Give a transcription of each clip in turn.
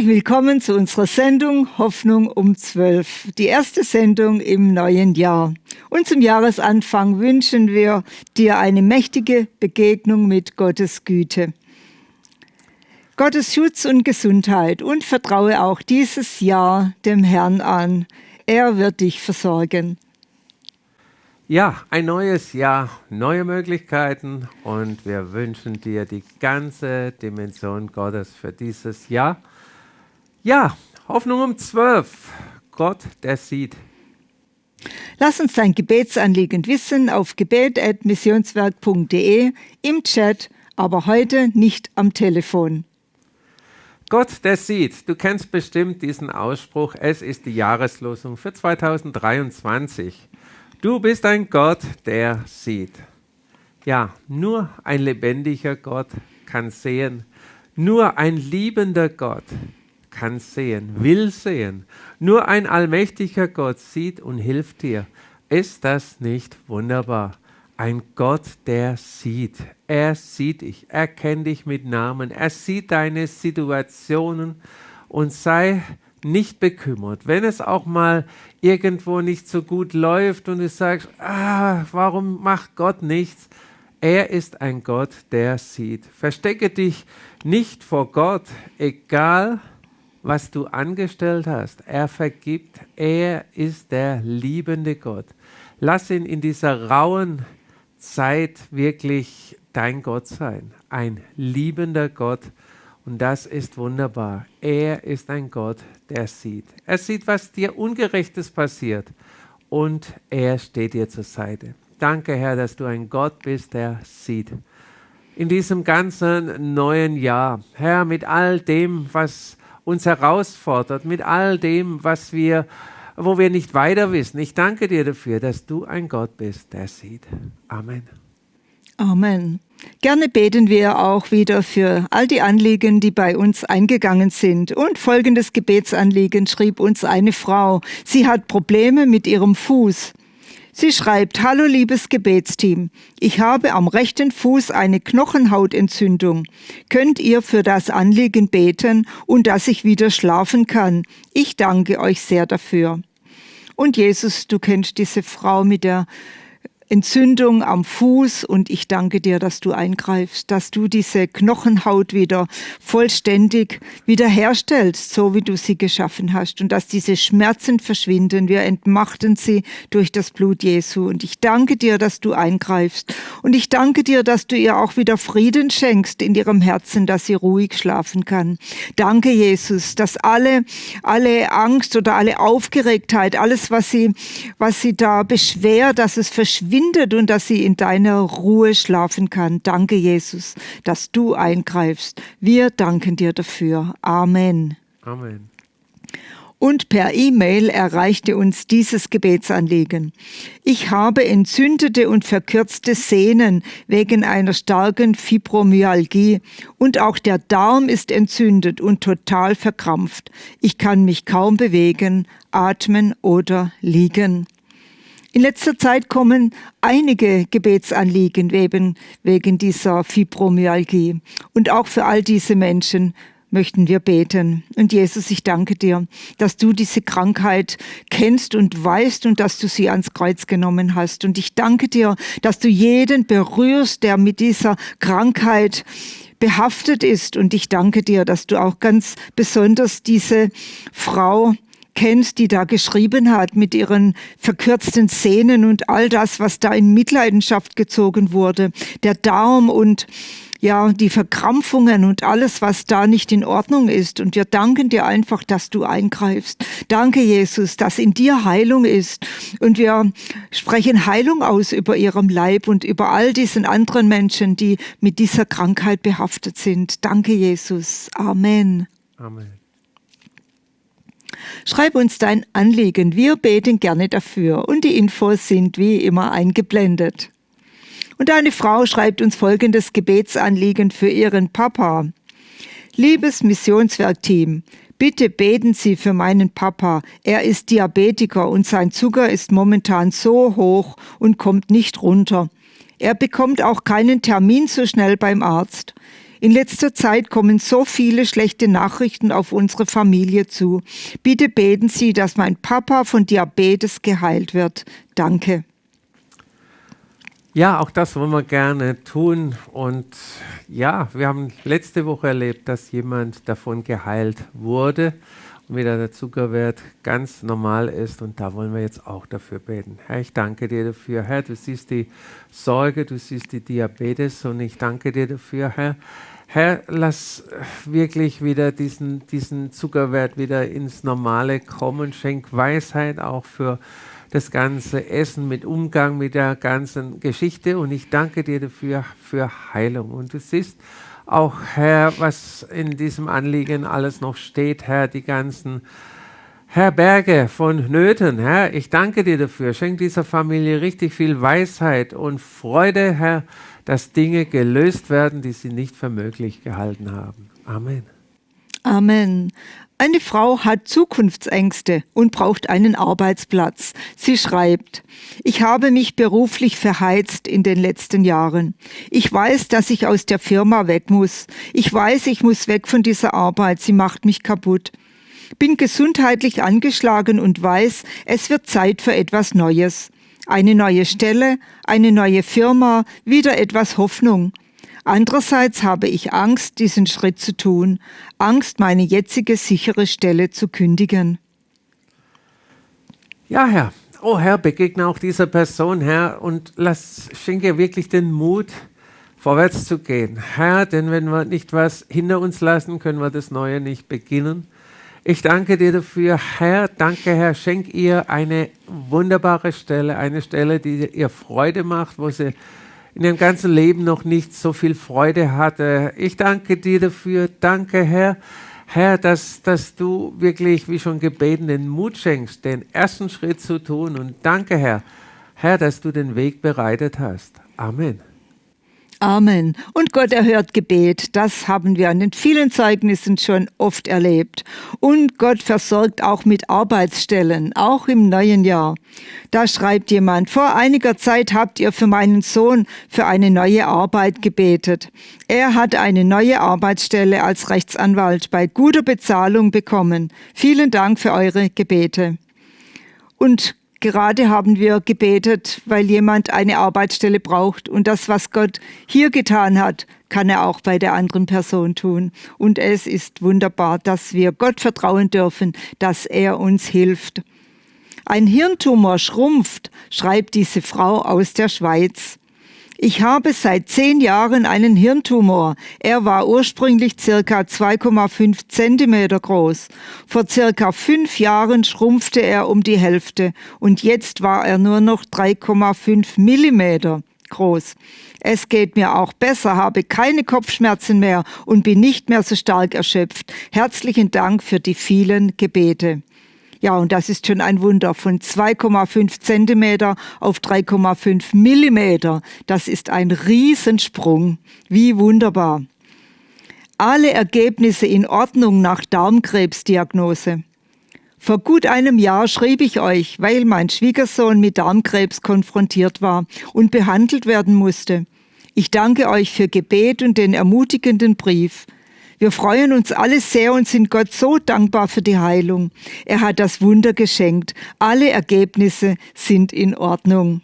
Herzlich willkommen zu unserer Sendung Hoffnung um 12, die erste Sendung im neuen Jahr. Und zum Jahresanfang wünschen wir dir eine mächtige Begegnung mit Gottes Güte. Gottes Schutz und Gesundheit und vertraue auch dieses Jahr dem Herrn an. Er wird dich versorgen. Ja, ein neues Jahr, neue Möglichkeiten und wir wünschen dir die ganze Dimension Gottes für dieses Jahr. Ja, Hoffnung um 12. Gott, der sieht. Lass uns dein Gebetsanliegen wissen auf gebet.missionswerk.de im Chat, aber heute nicht am Telefon. Gott, der sieht. Du kennst bestimmt diesen Ausspruch. Es ist die Jahreslosung für 2023. Du bist ein Gott, der sieht. Ja, nur ein lebendiger Gott kann sehen. Nur ein liebender Gott kann sehen, will sehen. Nur ein allmächtiger Gott sieht und hilft dir. Ist das nicht wunderbar? Ein Gott, der sieht. Er sieht dich, er kennt dich mit Namen, er sieht deine Situationen und sei nicht bekümmert. Wenn es auch mal irgendwo nicht so gut läuft und du sagst, ah, warum macht Gott nichts? Er ist ein Gott, der sieht. Verstecke dich nicht vor Gott, egal was du angestellt hast. Er vergibt. Er ist der liebende Gott. Lass ihn in dieser rauen Zeit wirklich dein Gott sein. Ein liebender Gott, und das ist wunderbar. Er ist ein Gott, der sieht. Er sieht, was dir Ungerechtes passiert. Und er steht dir zur Seite. Danke, Herr, dass du ein Gott bist, der sieht. In diesem ganzen neuen Jahr, Herr, mit all dem, was uns herausfordert, mit all dem, was wir, wo wir nicht weiter wissen. Ich danke dir dafür, dass du ein Gott bist, der sieht. Amen. Amen. Gerne beten wir auch wieder für all die Anliegen, die bei uns eingegangen sind. Und folgendes Gebetsanliegen schrieb uns eine Frau. Sie hat Probleme mit ihrem Fuß. Sie schreibt, Hallo liebes Gebetsteam, ich habe am rechten Fuß eine Knochenhautentzündung. Könnt ihr für das Anliegen beten und dass ich wieder schlafen kann? Ich danke euch sehr dafür. Und Jesus, du kennst diese Frau mit der Entzündung am Fuß und ich danke dir, dass du eingreifst, dass du diese Knochenhaut wieder vollständig wiederherstellst, so wie du sie geschaffen hast und dass diese Schmerzen verschwinden. Wir entmachten sie durch das Blut Jesu und ich danke dir, dass du eingreifst und ich danke dir, dass du ihr auch wieder Frieden schenkst in ihrem Herzen, dass sie ruhig schlafen kann. Danke, Jesus, dass alle, alle Angst oder alle Aufgeregtheit, alles, was sie, was sie da beschwert, dass es verschwindet verbindet und dass sie in deiner Ruhe schlafen kann. Danke, Jesus, dass du eingreifst. Wir danken dir dafür. Amen. Amen. Und per E-Mail erreichte uns dieses Gebetsanliegen. Ich habe entzündete und verkürzte Sehnen wegen einer starken Fibromyalgie und auch der Darm ist entzündet und total verkrampft. Ich kann mich kaum bewegen, atmen oder liegen. In letzter Zeit kommen einige Gebetsanliegen wegen, wegen dieser Fibromyalgie. Und auch für all diese Menschen möchten wir beten. Und Jesus, ich danke dir, dass du diese Krankheit kennst und weißt und dass du sie ans Kreuz genommen hast. Und ich danke dir, dass du jeden berührst, der mit dieser Krankheit behaftet ist. Und ich danke dir, dass du auch ganz besonders diese Frau kennst, die da geschrieben hat mit ihren verkürzten Szenen und all das, was da in Mitleidenschaft gezogen wurde, der Darm und ja, die Verkrampfungen und alles, was da nicht in Ordnung ist. Und wir danken dir einfach, dass du eingreifst. Danke, Jesus, dass in dir Heilung ist. Und wir sprechen Heilung aus über ihrem Leib und über all diesen anderen Menschen, die mit dieser Krankheit behaftet sind. Danke, Jesus. Amen. Amen. Schreib uns dein Anliegen, wir beten gerne dafür und die Infos sind wie immer eingeblendet. Und eine Frau schreibt uns folgendes Gebetsanliegen für ihren Papa. Liebes Missionswerkteam, bitte beten Sie für meinen Papa. Er ist Diabetiker und sein Zucker ist momentan so hoch und kommt nicht runter. Er bekommt auch keinen Termin so schnell beim Arzt. In letzter Zeit kommen so viele schlechte Nachrichten auf unsere Familie zu. Bitte beten Sie, dass mein Papa von Diabetes geheilt wird. Danke. Ja, auch das wollen wir gerne tun. Und ja, wir haben letzte Woche erlebt, dass jemand davon geheilt wurde wieder der Zuckerwert ganz normal ist. Und da wollen wir jetzt auch dafür beten. Herr, ich danke dir dafür. Herr, du siehst die Sorge, du siehst die Diabetes und ich danke dir dafür, Herr. Herr, lass wirklich wieder diesen, diesen Zuckerwert wieder ins Normale kommen. Schenk Weisheit auch für das ganze Essen, mit Umgang mit der ganzen Geschichte. Und ich danke dir dafür für Heilung. Und du siehst auch, Herr, was in diesem Anliegen alles noch steht, Herr, die ganzen Herr Berge von Nöten, Herr, ich danke dir dafür. Schenk dieser Familie richtig viel Weisheit und Freude, Herr, dass Dinge gelöst werden, die sie nicht für möglich gehalten haben. Amen. Amen. Eine Frau hat Zukunftsängste und braucht einen Arbeitsplatz. Sie schreibt, ich habe mich beruflich verheizt in den letzten Jahren. Ich weiß, dass ich aus der Firma weg muss. Ich weiß, ich muss weg von dieser Arbeit. Sie macht mich kaputt. Bin gesundheitlich angeschlagen und weiß, es wird Zeit für etwas Neues. Eine neue Stelle, eine neue Firma, wieder etwas Hoffnung. Andererseits habe ich Angst, diesen Schritt zu tun, Angst, meine jetzige sichere Stelle zu kündigen. Ja, Herr. Oh Herr, begegne auch dieser Person, Herr, und lass, schenke wirklich den Mut, vorwärts zu gehen. Herr, denn wenn wir nicht was hinter uns lassen, können wir das Neue nicht beginnen. Ich danke dir dafür, Herr. Danke, Herr. Schenk ihr eine wunderbare Stelle, eine Stelle, die ihr Freude macht, wo sie in ihrem ganzen Leben noch nicht so viel Freude hatte. Ich danke dir dafür. Danke, Herr. Herr, dass, dass du wirklich, wie schon gebeten, den Mut schenkst, den ersten Schritt zu tun. Und danke, Herr, Herr, dass du den Weg bereitet hast. Amen. Amen. Und Gott erhört Gebet. Das haben wir an den vielen Zeugnissen schon oft erlebt. Und Gott versorgt auch mit Arbeitsstellen, auch im neuen Jahr. Da schreibt jemand, vor einiger Zeit habt ihr für meinen Sohn für eine neue Arbeit gebetet. Er hat eine neue Arbeitsstelle als Rechtsanwalt bei guter Bezahlung bekommen. Vielen Dank für eure Gebete. Und Gerade haben wir gebetet, weil jemand eine Arbeitsstelle braucht und das, was Gott hier getan hat, kann er auch bei der anderen Person tun. Und es ist wunderbar, dass wir Gott vertrauen dürfen, dass er uns hilft. Ein Hirntumor schrumpft, schreibt diese Frau aus der Schweiz. Ich habe seit zehn Jahren einen Hirntumor. Er war ursprünglich circa 2,5 Zentimeter groß. Vor circa fünf Jahren schrumpfte er um die Hälfte und jetzt war er nur noch 3,5 Millimeter groß. Es geht mir auch besser, habe keine Kopfschmerzen mehr und bin nicht mehr so stark erschöpft. Herzlichen Dank für die vielen Gebete. Ja, und das ist schon ein Wunder von 2,5 Zentimeter auf 3,5 Millimeter. Das ist ein Riesensprung. Wie wunderbar. Alle Ergebnisse in Ordnung nach Darmkrebsdiagnose. Vor gut einem Jahr schrieb ich euch, weil mein Schwiegersohn mit Darmkrebs konfrontiert war und behandelt werden musste. Ich danke euch für Gebet und den ermutigenden Brief. Wir freuen uns alle sehr und sind Gott so dankbar für die Heilung. Er hat das Wunder geschenkt. Alle Ergebnisse sind in Ordnung.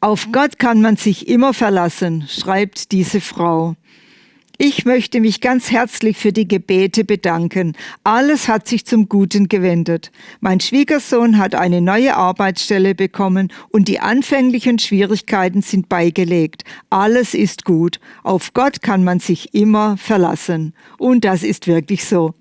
Auf Gott kann man sich immer verlassen, schreibt diese Frau. Ich möchte mich ganz herzlich für die Gebete bedanken. Alles hat sich zum Guten gewendet. Mein Schwiegersohn hat eine neue Arbeitsstelle bekommen und die anfänglichen Schwierigkeiten sind beigelegt. Alles ist gut. Auf Gott kann man sich immer verlassen. Und das ist wirklich so.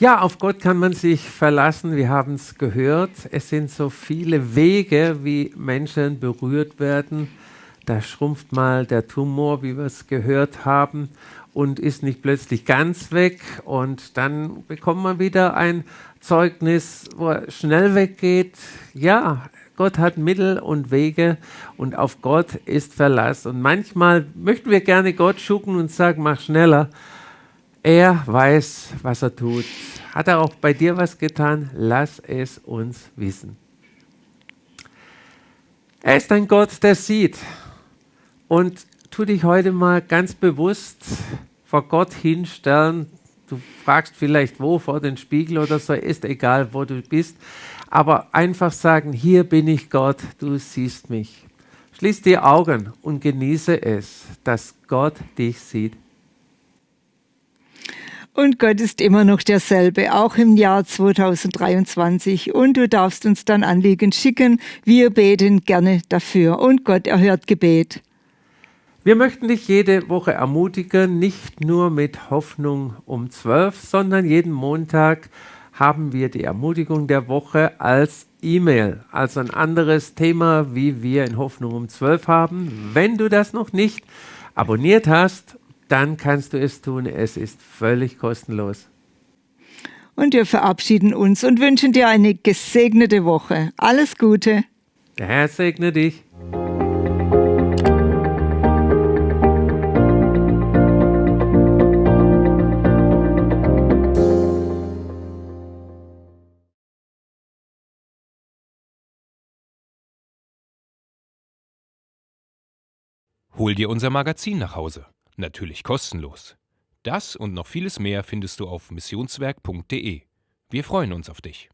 Ja, auf Gott kann man sich verlassen. Wir haben es gehört. Es sind so viele Wege, wie Menschen berührt werden da schrumpft mal der Tumor, wie wir es gehört haben, und ist nicht plötzlich ganz weg. Und dann bekommt man wieder ein Zeugnis, wo er schnell weggeht. Ja, Gott hat Mittel und Wege und auf Gott ist Verlass. Und manchmal möchten wir gerne Gott schucken und sagen, mach schneller. Er weiß, was er tut. Hat er auch bei dir was getan? Lass es uns wissen. Er ist ein Gott, der sieht. Und tu dich heute mal ganz bewusst vor Gott hinstellen. Du fragst vielleicht wo, vor den Spiegel oder so, ist egal, wo du bist. Aber einfach sagen, hier bin ich Gott, du siehst mich. Schließ die Augen und genieße es, dass Gott dich sieht. Und Gott ist immer noch derselbe, auch im Jahr 2023. Und du darfst uns dann Anliegen schicken. Wir beten gerne dafür. Und Gott erhört Gebet. Wir möchten dich jede Woche ermutigen, nicht nur mit Hoffnung um 12, sondern jeden Montag haben wir die Ermutigung der Woche als E-Mail, also ein anderes Thema, wie wir in Hoffnung um 12 haben. Wenn du das noch nicht abonniert hast dann kannst du es tun. Es ist völlig kostenlos. Und wir verabschieden uns und wünschen dir eine gesegnete Woche. Alles Gute. Der Herr segne dich. Hol dir unser Magazin nach Hause natürlich kostenlos. Das und noch vieles mehr findest du auf missionswerk.de. Wir freuen uns auf dich.